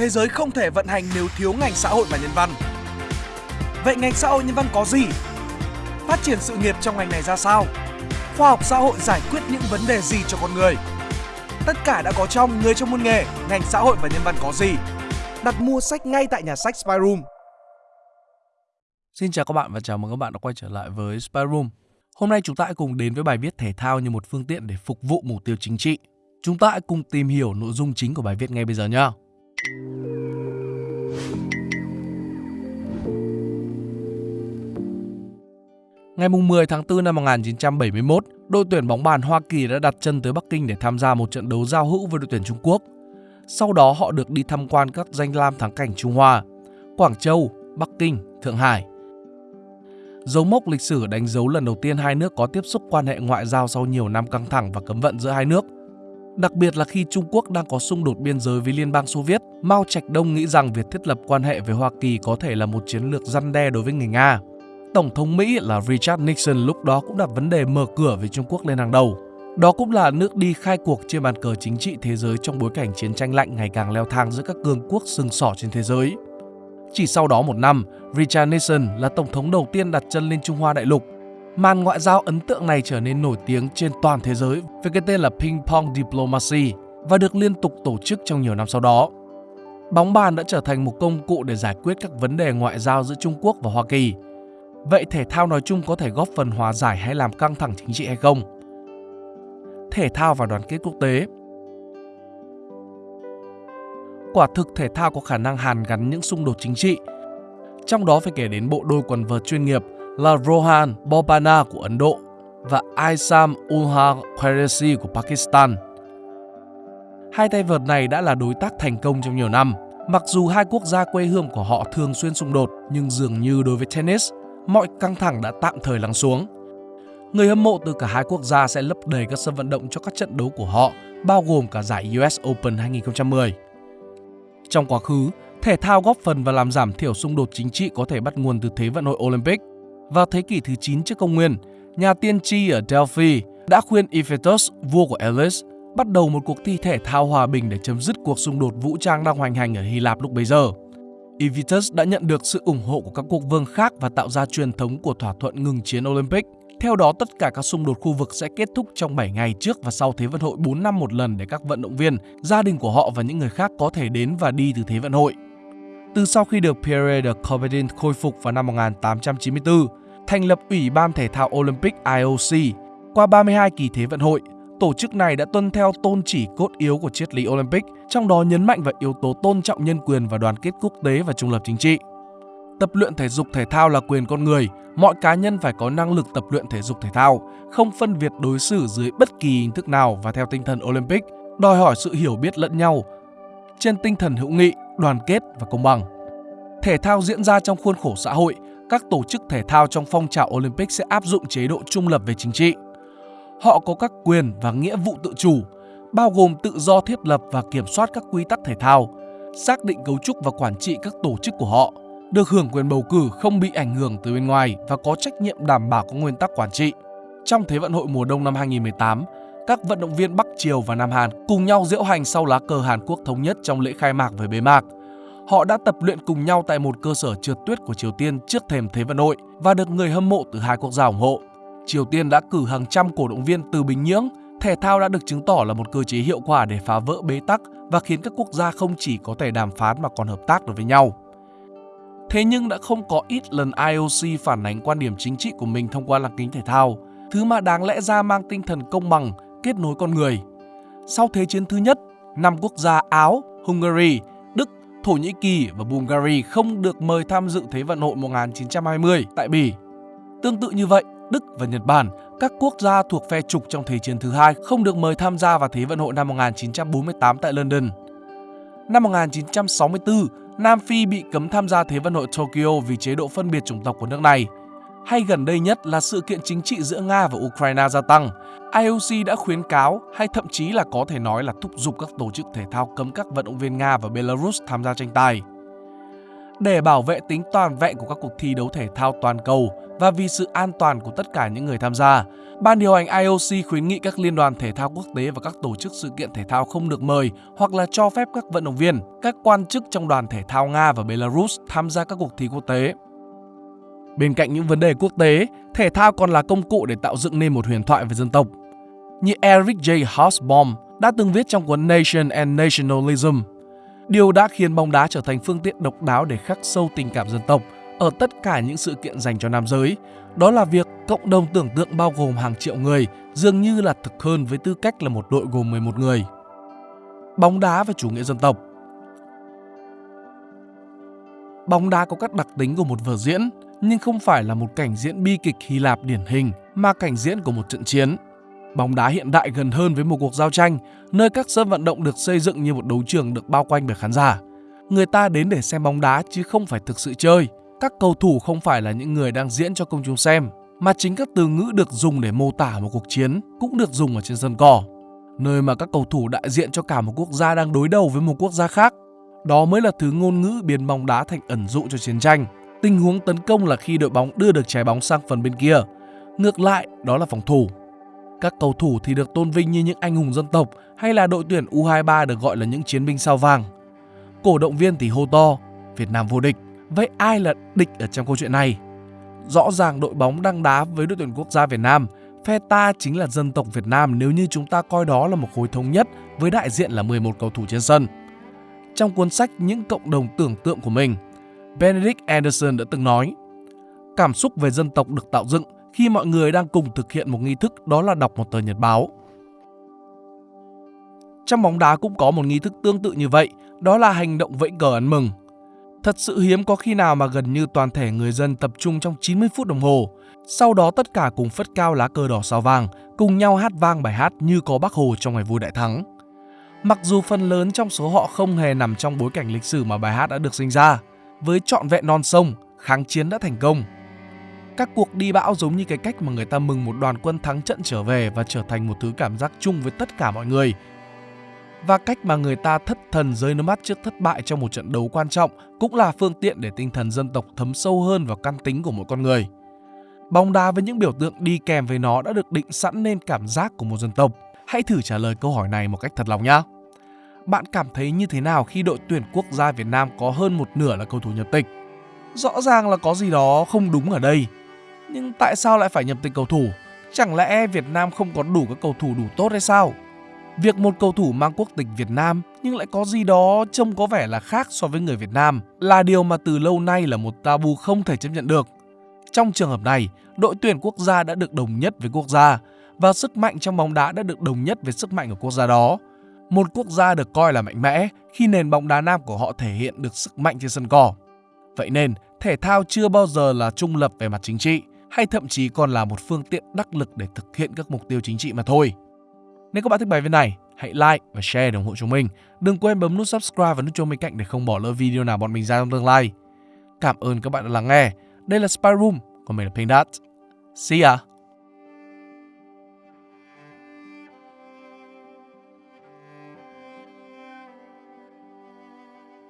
thế giới không thể vận hành nếu thiếu ngành xã hội và nhân văn. Vậy ngành xã hội nhân văn có gì? Phát triển sự nghiệp trong ngành này ra sao? Khoa học xã hội giải quyết những vấn đề gì cho con người? Tất cả đã có trong Người trong môn nghề, ngành xã hội và nhân văn có gì? Đặt mua sách ngay tại nhà sách Spyroom. Xin chào các bạn và chào mừng các bạn đã quay trở lại với Spyroom. Hôm nay chúng ta hãy cùng đến với bài viết thể thao như một phương tiện để phục vụ mục tiêu chính trị. Chúng ta hãy cùng tìm hiểu nội dung chính của bài viết ngay bây giờ nhé. Ngày 10 tháng 4 năm 1971, đội tuyển bóng bàn Hoa Kỳ đã đặt chân tới Bắc Kinh để tham gia một trận đấu giao hữu với đội tuyển Trung Quốc. Sau đó họ được đi tham quan các danh lam thắng cảnh Trung Hoa, Quảng Châu, Bắc Kinh, Thượng Hải. Dấu mốc lịch sử đánh dấu lần đầu tiên hai nước có tiếp xúc quan hệ ngoại giao sau nhiều năm căng thẳng và cấm vận giữa hai nước. Đặc biệt là khi Trung Quốc đang có xung đột biên giới với Liên bang Xô Viết, Mao Trạch Đông nghĩ rằng việc thiết lập quan hệ với Hoa Kỳ có thể là một chiến lược răn đe đối với người Nga. Tổng thống Mỹ là Richard Nixon lúc đó cũng đặt vấn đề mở cửa với Trung Quốc lên hàng đầu. Đó cũng là nước đi khai cuộc trên bàn cờ chính trị thế giới trong bối cảnh chiến tranh lạnh ngày càng leo thang giữa các cường quốc sừng sỏ trên thế giới. Chỉ sau đó một năm, Richard Nixon là tổng thống đầu tiên đặt chân lên Trung Hoa đại lục. Màn ngoại giao ấn tượng này trở nên nổi tiếng trên toàn thế giới với cái tên là Ping Pong Diplomacy và được liên tục tổ chức trong nhiều năm sau đó. Bóng bàn đã trở thành một công cụ để giải quyết các vấn đề ngoại giao giữa Trung Quốc và Hoa Kỳ – Vậy thể thao nói chung có thể góp phần hòa giải hay làm căng thẳng chính trị hay không? Thể thao và đoàn kết quốc tế Quả thực, thể thao có khả năng hàn gắn những xung đột chính trị. Trong đó phải kể đến bộ đôi quần vợt chuyên nghiệp là Rohan Bobana của Ấn Độ và Aisam Ulha Qureshi của Pakistan. Hai tay vợt này đã là đối tác thành công trong nhiều năm. Mặc dù hai quốc gia quê hương của họ thường xuyên xung đột, nhưng dường như đối với tennis, mọi căng thẳng đã tạm thời lắng xuống. Người hâm mộ từ cả hai quốc gia sẽ lấp đầy các sân vận động cho các trận đấu của họ, bao gồm cả giải US Open 2010. Trong quá khứ, thể thao góp phần và làm giảm thiểu xung đột chính trị có thể bắt nguồn từ Thế vận hội Olympic. Vào thế kỷ thứ 9 trước công nguyên, nhà tiên tri ở Delphi đã khuyên Iphitus, vua của Elis, bắt đầu một cuộc thi thể thao hòa bình để chấm dứt cuộc xung đột vũ trang đang hoành hành ở Hy Lạp lúc bấy giờ. Evitus đã nhận được sự ủng hộ của các quốc vương khác và tạo ra truyền thống của thỏa thuận ngừng chiến Olympic. Theo đó, tất cả các xung đột khu vực sẽ kết thúc trong 7 ngày trước và sau Thế vận hội 4 năm một lần để các vận động viên, gia đình của họ và những người khác có thể đến và đi từ Thế vận hội. Từ sau khi được Pierre de Coubertin khôi phục vào năm 1894, thành lập Ủy ban Thể thao Olympic IOC, qua 32 kỳ Thế vận hội, tổ chức này đã tuân theo tôn chỉ cốt yếu của triết lý Olympic, trong đó nhấn mạnh vào yếu tố tôn trọng nhân quyền và đoàn kết quốc tế và trung lập chính trị. Tập luyện thể dục thể thao là quyền con người, mọi cá nhân phải có năng lực tập luyện thể dục thể thao, không phân biệt đối xử dưới bất kỳ hình thức nào và theo tinh thần Olympic, đòi hỏi sự hiểu biết lẫn nhau trên tinh thần hữu nghị, đoàn kết và công bằng. Thể thao diễn ra trong khuôn khổ xã hội, các tổ chức thể thao trong phong trào Olympic sẽ áp dụng chế độ trung lập về chính trị. Họ có các quyền và nghĩa vụ tự chủ, bao gồm tự do thiết lập và kiểm soát các quy tắc thể thao, xác định cấu trúc và quản trị các tổ chức của họ, được hưởng quyền bầu cử không bị ảnh hưởng từ bên ngoài và có trách nhiệm đảm bảo các nguyên tắc quản trị. Trong Thế vận hội mùa đông năm 2018, các vận động viên Bắc Triều và Nam Hàn cùng nhau diễu hành sau lá cờ Hàn Quốc thống nhất trong lễ khai mạc với bế mạc. Họ đã tập luyện cùng nhau tại một cơ sở trượt tuyết của Triều Tiên trước thềm Thế vận hội và được người hâm mộ từ hai quốc gia ủng hộ. Triều Tiên đã cử hàng trăm cổ động viên từ Bình Nhưỡng, thể thao đã được chứng tỏ là một cơ chế hiệu quả để phá vỡ bế tắc và khiến các quốc gia không chỉ có thể đàm phán mà còn hợp tác được với nhau. Thế nhưng đã không có ít lần IOC phản ánh quan điểm chính trị của mình thông qua lăng kính thể thao, thứ mà đáng lẽ ra mang tinh thần công bằng, kết nối con người. Sau Thế chiến thứ nhất, năm quốc gia Áo, Hungary, Đức, Thổ Nhĩ Kỳ và Bulgaria không được mời tham dự Thế vận hội 1920 tại Bỉ. Tương tự như vậy, Đức và Nhật Bản, các quốc gia thuộc phe trục trong Thế chiến thứ hai không được mời tham gia vào Thế vận hội năm 1948 tại London. Năm 1964, Nam Phi bị cấm tham gia Thế vận hội Tokyo vì chế độ phân biệt chủng tộc của nước này. Hay gần đây nhất là sự kiện chính trị giữa Nga và Ukraine gia tăng. IOC đã khuyến cáo hay thậm chí là có thể nói là thúc giục các tổ chức thể thao cấm các vận động viên Nga và Belarus tham gia tranh tài. Để bảo vệ tính toàn vẹn của các cuộc thi đấu thể thao toàn cầu và vì sự an toàn của tất cả những người tham gia, Ban điều hành IOC khuyến nghị các liên đoàn thể thao quốc tế và các tổ chức sự kiện thể thao không được mời hoặc là cho phép các vận động viên, các quan chức trong đoàn thể thao Nga và Belarus tham gia các cuộc thi quốc tế. Bên cạnh những vấn đề quốc tế, thể thao còn là công cụ để tạo dựng nên một huyền thoại về dân tộc. Như Eric J. Hobsbawm đã từng viết trong cuốn Nation and Nationalism, điều đã khiến bóng đá trở thành phương tiện độc đáo để khắc sâu tình cảm dân tộc ở tất cả những sự kiện dành cho nam giới. Đó là việc cộng đồng tưởng tượng bao gồm hàng triệu người dường như là thực hơn với tư cách là một đội gồm 11 người. Bóng đá và chủ nghĩa dân tộc Bóng đá có các đặc tính của một vở diễn, nhưng không phải là một cảnh diễn bi kịch Hy Lạp điển hình, mà cảnh diễn của một trận chiến. Bóng đá hiện đại gần hơn với một cuộc giao tranh, nơi các sân vận động được xây dựng như một đấu trường được bao quanh bởi khán giả. Người ta đến để xem bóng đá chứ không phải thực sự chơi. Các cầu thủ không phải là những người đang diễn cho công chúng xem, mà chính các từ ngữ được dùng để mô tả một cuộc chiến cũng được dùng ở trên sân cỏ, nơi mà các cầu thủ đại diện cho cả một quốc gia đang đối đầu với một quốc gia khác. Đó mới là thứ ngôn ngữ biến bóng đá thành ẩn dụ cho chiến tranh. Tình huống tấn công là khi đội bóng đưa được trái bóng sang phần bên kia. Ngược lại, đó là phòng thủ. Các cầu thủ thì được tôn vinh như những anh hùng dân tộc hay là đội tuyển U23 được gọi là những chiến binh sao vàng. Cổ động viên thì hô to, Việt Nam vô địch. Vậy ai là địch ở trong câu chuyện này? Rõ ràng đội bóng đang đá với đội tuyển quốc gia Việt Nam, phe ta chính là dân tộc Việt Nam nếu như chúng ta coi đó là một khối thống nhất với đại diện là 11 cầu thủ trên sân. Trong cuốn sách Những cộng đồng tưởng tượng của mình, Benedict Anderson đã từng nói Cảm xúc về dân tộc được tạo dựng khi mọi người đang cùng thực hiện một nghi thức đó là đọc một tờ nhật báo. Trong bóng đá cũng có một nghi thức tương tự như vậy, đó là hành động vẫy cờ ăn mừng. Thật sự hiếm có khi nào mà gần như toàn thể người dân tập trung trong 90 phút đồng hồ. Sau đó tất cả cùng phất cao lá cờ đỏ sao vàng, cùng nhau hát vang bài hát như có bác Hồ trong ngày vui đại thắng. Mặc dù phần lớn trong số họ không hề nằm trong bối cảnh lịch sử mà bài hát đã được sinh ra, với trọn vẹn non sông, kháng chiến đã thành công. Các cuộc đi bão giống như cái cách mà người ta mừng một đoàn quân thắng trận trở về và trở thành một thứ cảm giác chung với tất cả mọi người, và cách mà người ta thất thần rơi nước mắt trước thất bại trong một trận đấu quan trọng cũng là phương tiện để tinh thần dân tộc thấm sâu hơn vào căn tính của mỗi con người. Bóng đá với những biểu tượng đi kèm với nó đã được định sẵn nên cảm giác của một dân tộc. Hãy thử trả lời câu hỏi này một cách thật lòng nhé. Bạn cảm thấy như thế nào khi đội tuyển quốc gia Việt Nam có hơn một nửa là cầu thủ nhập tịch? Rõ ràng là có gì đó không đúng ở đây. Nhưng tại sao lại phải nhập tịch cầu thủ? Chẳng lẽ Việt Nam không có đủ các cầu thủ đủ tốt hay sao? Việc một cầu thủ mang quốc tịch Việt Nam nhưng lại có gì đó trông có vẻ là khác so với người Việt Nam là điều mà từ lâu nay là một tabu không thể chấp nhận được. Trong trường hợp này, đội tuyển quốc gia đã được đồng nhất với quốc gia và sức mạnh trong bóng đá đã được đồng nhất với sức mạnh của quốc gia đó. Một quốc gia được coi là mạnh mẽ khi nền bóng đá nam của họ thể hiện được sức mạnh trên sân cỏ. Vậy nên, thể thao chưa bao giờ là trung lập về mặt chính trị hay thậm chí còn là một phương tiện đắc lực để thực hiện các mục tiêu chính trị mà thôi. Nếu các bạn thích bài viết này, hãy like và share để ủng hộ chúng mình. Đừng quên bấm nút subscribe và nút chuông bên cạnh để không bỏ lỡ video nào bọn mình ra trong tương lai. Cảm ơn các bạn đã lắng nghe. Đây là Spy Room, còn mình là Pink Dot. See ya!